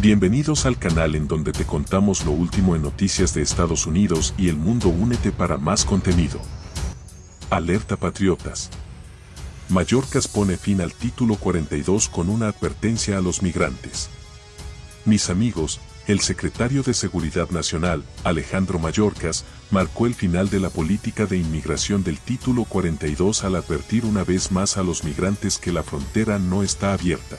Bienvenidos al canal en donde te contamos lo último en noticias de Estados Unidos y el mundo. Únete para más contenido. Alerta Patriotas. Mallorcas pone fin al título 42 con una advertencia a los migrantes. Mis amigos, el secretario de Seguridad Nacional, Alejandro Mallorcas, marcó el final de la política de inmigración del título 42 al advertir una vez más a los migrantes que la frontera no está abierta.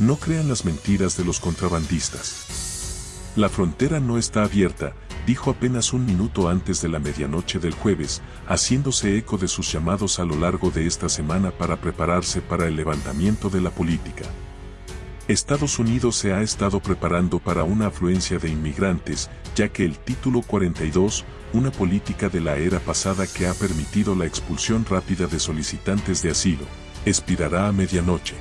No crean las mentiras de los contrabandistas. La frontera no está abierta, dijo apenas un minuto antes de la medianoche del jueves, haciéndose eco de sus llamados a lo largo de esta semana para prepararse para el levantamiento de la política. Estados Unidos se ha estado preparando para una afluencia de inmigrantes, ya que el Título 42, una política de la era pasada que ha permitido la expulsión rápida de solicitantes de asilo, expirará a medianoche.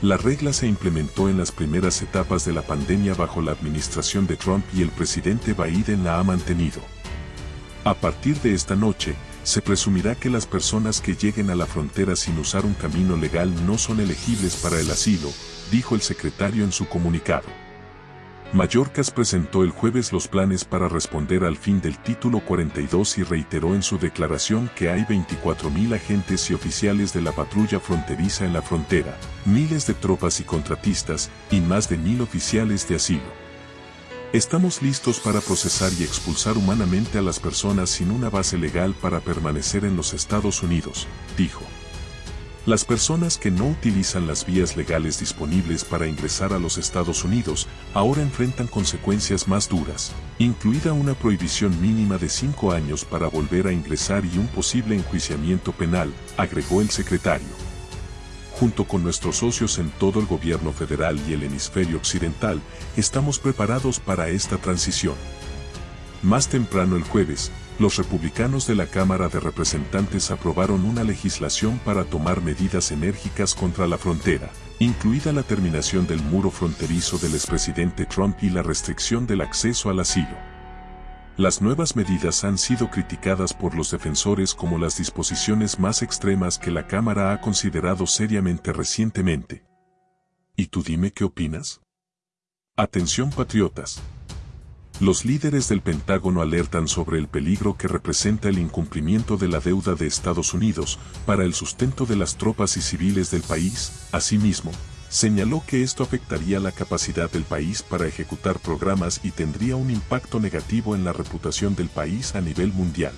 La regla se implementó en las primeras etapas de la pandemia bajo la administración de Trump y el presidente Biden la ha mantenido. A partir de esta noche, se presumirá que las personas que lleguen a la frontera sin usar un camino legal no son elegibles para el asilo, dijo el secretario en su comunicado. Mallorcas presentó el jueves los planes para responder al fin del título 42 y reiteró en su declaración que hay 24.000 agentes y oficiales de la patrulla fronteriza en la frontera, miles de tropas y contratistas, y más de mil oficiales de asilo. Estamos listos para procesar y expulsar humanamente a las personas sin una base legal para permanecer en los Estados Unidos, dijo. Las personas que no utilizan las vías legales disponibles para ingresar a los Estados Unidos ahora enfrentan consecuencias más duras, incluida una prohibición mínima de cinco años para volver a ingresar y un posible enjuiciamiento penal, agregó el secretario. Junto con nuestros socios en todo el gobierno federal y el hemisferio occidental, estamos preparados para esta transición. Más temprano el jueves, los republicanos de la Cámara de Representantes aprobaron una legislación para tomar medidas enérgicas contra la frontera, incluida la terminación del muro fronterizo del expresidente Trump y la restricción del acceso al asilo. Las nuevas medidas han sido criticadas por los defensores como las disposiciones más extremas que la Cámara ha considerado seriamente recientemente. ¿Y tú dime qué opinas? Atención patriotas. Los líderes del Pentágono alertan sobre el peligro que representa el incumplimiento de la deuda de Estados Unidos para el sustento de las tropas y civiles del país. Asimismo, señaló que esto afectaría la capacidad del país para ejecutar programas y tendría un impacto negativo en la reputación del país a nivel mundial.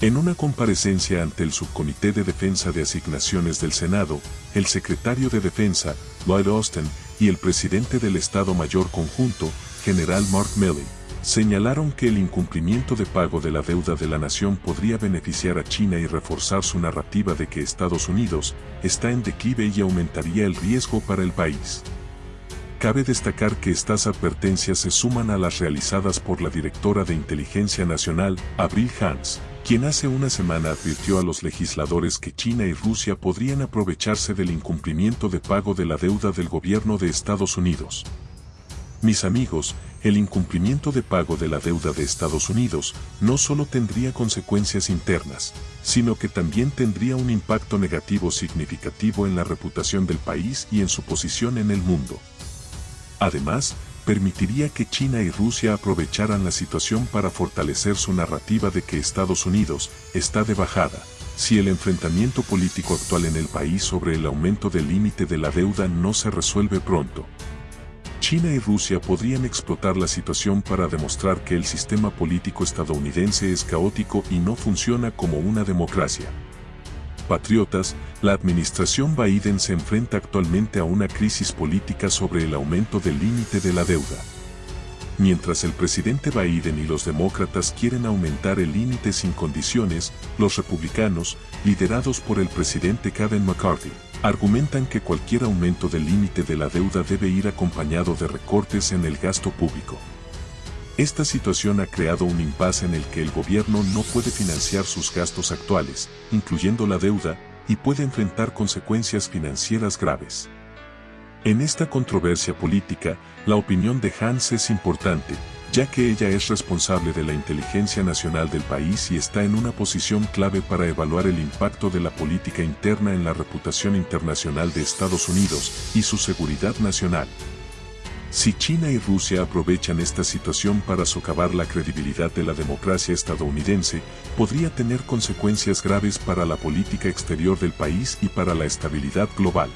En una comparecencia ante el Subcomité de Defensa de Asignaciones del Senado, el secretario de Defensa, Lloyd Austin, y el presidente del Estado Mayor Conjunto, general Mark Milley, señalaron que el incumplimiento de pago de la deuda de la nación podría beneficiar a China y reforzar su narrativa de que Estados Unidos está en declive y aumentaría el riesgo para el país. Cabe destacar que estas advertencias se suman a las realizadas por la directora de Inteligencia Nacional, Abril Hans, quien hace una semana advirtió a los legisladores que China y Rusia podrían aprovecharse del incumplimiento de pago de la deuda del gobierno de Estados Unidos. Mis amigos, el incumplimiento de pago de la deuda de Estados Unidos no solo tendría consecuencias internas, sino que también tendría un impacto negativo significativo en la reputación del país y en su posición en el mundo. Además, permitiría que China y Rusia aprovecharan la situación para fortalecer su narrativa de que Estados Unidos está de bajada, si el enfrentamiento político actual en el país sobre el aumento del límite de la deuda no se resuelve pronto. China y Rusia podrían explotar la situación para demostrar que el sistema político estadounidense es caótico y no funciona como una democracia. Patriotas, la administración Biden se enfrenta actualmente a una crisis política sobre el aumento del límite de la deuda. Mientras el presidente Biden y los demócratas quieren aumentar el límite sin condiciones, los republicanos, liderados por el presidente Kevin McCarthy, argumentan que cualquier aumento del límite de la deuda debe ir acompañado de recortes en el gasto público. Esta situación ha creado un impasse en el que el gobierno no puede financiar sus gastos actuales, incluyendo la deuda, y puede enfrentar consecuencias financieras graves. En esta controversia política, la opinión de Hans es importante, ya que ella es responsable de la inteligencia nacional del país y está en una posición clave para evaluar el impacto de la política interna en la reputación internacional de Estados Unidos y su seguridad nacional. Si China y Rusia aprovechan esta situación para socavar la credibilidad de la democracia estadounidense, podría tener consecuencias graves para la política exterior del país y para la estabilidad global.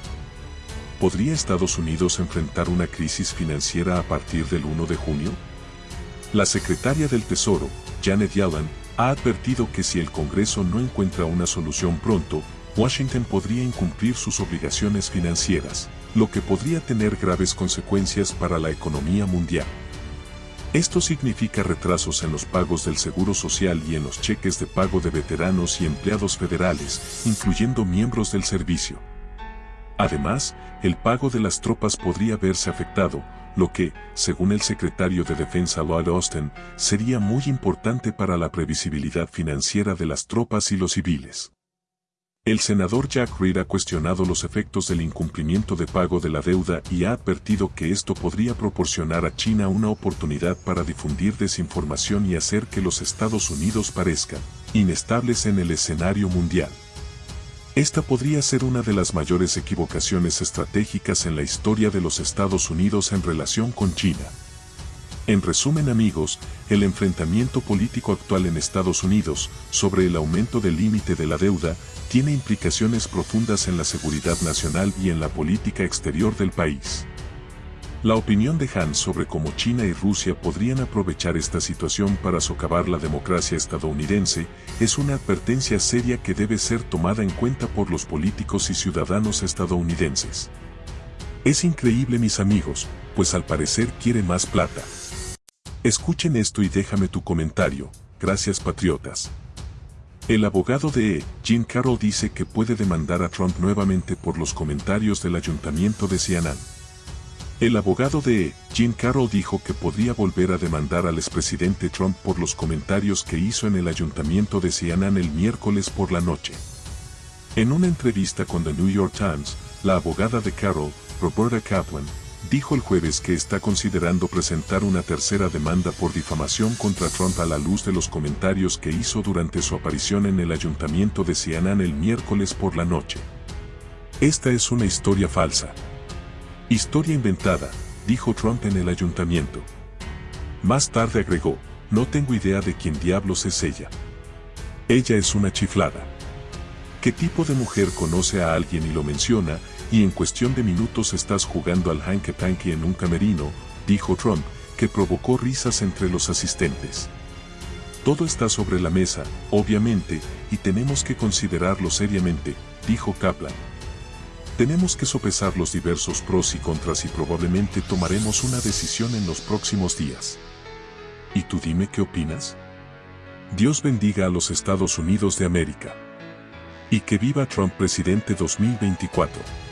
¿Podría Estados Unidos enfrentar una crisis financiera a partir del 1 de junio? La secretaria del Tesoro, Janet Yellen, ha advertido que si el Congreso no encuentra una solución pronto, Washington podría incumplir sus obligaciones financieras lo que podría tener graves consecuencias para la economía mundial. Esto significa retrasos en los pagos del Seguro Social y en los cheques de pago de veteranos y empleados federales, incluyendo miembros del servicio. Además, el pago de las tropas podría verse afectado, lo que, según el secretario de Defensa Lloyd Austin, sería muy importante para la previsibilidad financiera de las tropas y los civiles. El senador Jack Reed ha cuestionado los efectos del incumplimiento de pago de la deuda y ha advertido que esto podría proporcionar a China una oportunidad para difundir desinformación y hacer que los Estados Unidos parezcan inestables en el escenario mundial. Esta podría ser una de las mayores equivocaciones estratégicas en la historia de los Estados Unidos en relación con China. En resumen amigos, el enfrentamiento político actual en Estados Unidos sobre el aumento del límite de la deuda tiene implicaciones profundas en la seguridad nacional y en la política exterior del país. La opinión de Hans sobre cómo China y Rusia podrían aprovechar esta situación para socavar la democracia estadounidense es una advertencia seria que debe ser tomada en cuenta por los políticos y ciudadanos estadounidenses. Es increíble mis amigos, pues al parecer quiere más plata. Escuchen esto y déjame tu comentario, gracias patriotas. El abogado de E, Jim Carroll dice que puede demandar a Trump nuevamente por los comentarios del ayuntamiento de CNN. El abogado de Jim Carroll dijo que podría volver a demandar al expresidente Trump por los comentarios que hizo en el ayuntamiento de CNN el miércoles por la noche. En una entrevista con The New York Times, la abogada de Carroll, Roberta Kaplan, dijo el jueves que está considerando presentar una tercera demanda por difamación contra Trump a la luz de los comentarios que hizo durante su aparición en el ayuntamiento de CNN el miércoles por la noche. Esta es una historia falsa. Historia inventada, dijo Trump en el ayuntamiento. Más tarde agregó, no tengo idea de quién diablos es ella. Ella es una chiflada. ¿Qué tipo de mujer conoce a alguien y lo menciona, y en cuestión de minutos estás jugando al hanky panky en un camerino, dijo Trump, que provocó risas entre los asistentes. Todo está sobre la mesa, obviamente, y tenemos que considerarlo seriamente, dijo Kaplan. Tenemos que sopesar los diversos pros y contras y probablemente tomaremos una decisión en los próximos días. ¿Y tú dime qué opinas? Dios bendiga a los Estados Unidos de América. Y que viva Trump presidente 2024.